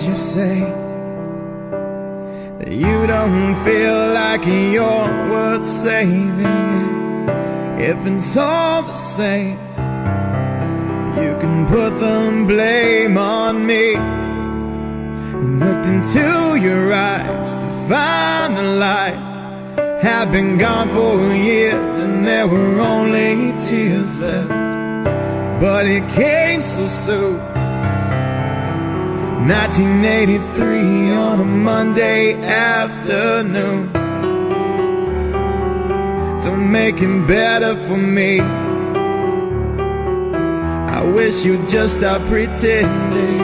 say that you don't feel like you're worth saving. If it's all the same, you can put the blame on me. And looked into your eyes to find the light. Had been gone for years and there were only tears left. But it came so soon. 1983 on a Monday afternoon. Don't make it better for me. I wish you'd just stop pretending.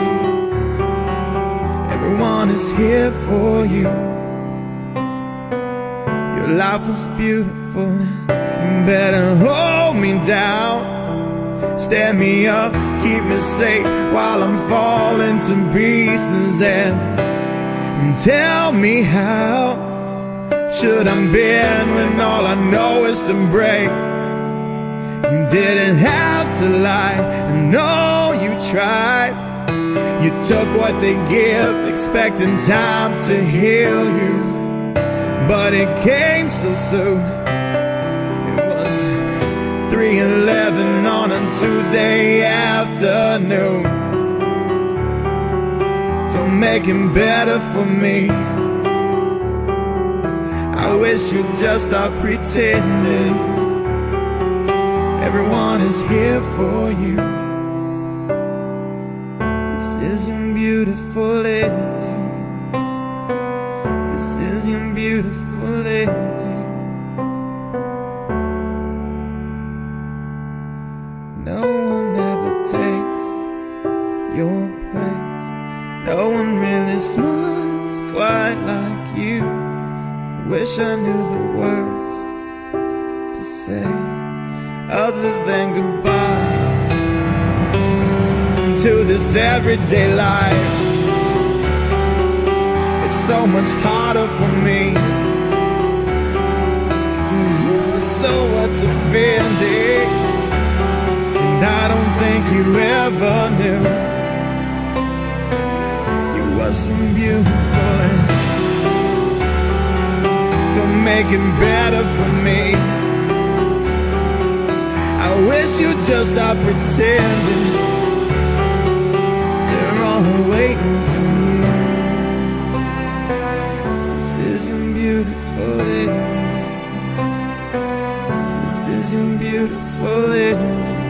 Everyone is here for you. Your life was beautiful. You better hold me down. Stand me up, keep me safe while I'm falling to pieces and, and tell me how should I bend when all I know is to break? You didn't have to lie, I know you tried. You took what they give, expecting time to heal you. But it came so soon. It was three 3:11 on Tuesday afternoon. Don't make it better for me. I wish you'd just stop pretending. Everyone is here for you. This is your beautiful ending. This is your beautiful ending. Your place. No one really smiles quite like you. I Wish I knew the words to say other than goodbye to this everyday life. It's so much harder for me. 'Cause You were so offending, and I don't think you ever knew were so beautiful. And don't make it better for me. I wish you'd just stop pretending. They're all waiting for you. This isn't beautiful. Eh? This isn't beautiful eh?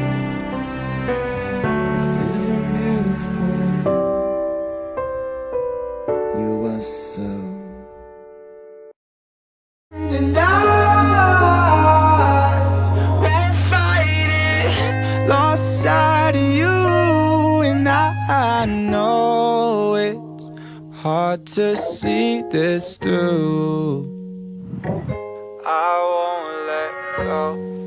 I know it's hard to see this through. I won't let go.